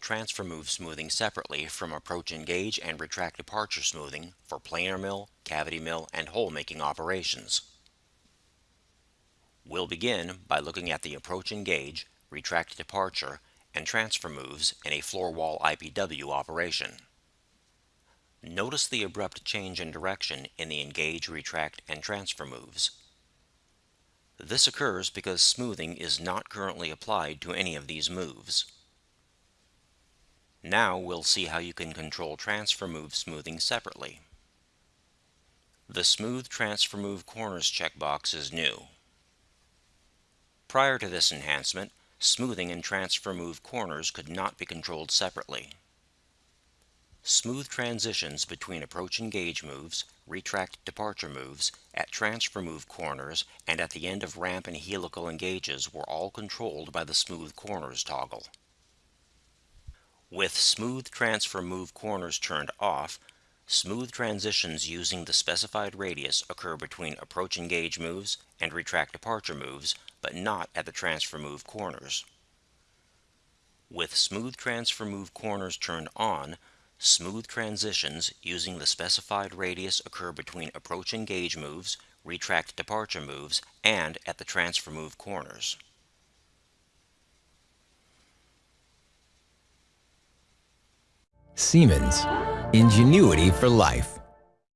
transfer move smoothing separately from approach engage and retract departure smoothing for planar mill, cavity mill, and hole making operations. We'll begin by looking at the approach engage, retract departure, and transfer moves in a floor wall IPW operation. Notice the abrupt change in direction in the engage, retract, and transfer moves. This occurs because smoothing is not currently applied to any of these moves. Now we'll see how you can control transfer move smoothing separately. The Smooth Transfer Move Corners checkbox is new. Prior to this enhancement, smoothing and transfer move corners could not be controlled separately. Smooth transitions between approach engage moves, retract departure moves, at transfer move corners, and at the end of ramp and helical engages were all controlled by the Smooth Corners toggle. With Smooth Transfer Move Corners turned off, Smooth transitions using the specified radius occur between approach engage moves and retract departure moves, but not at the transfer move corners. With smooth transfer move corners turned on, smooth transitions using the specified radius occur between approach engage moves, retract departure moves, and at the transfer move corners. Siemens. Ingenuity for life.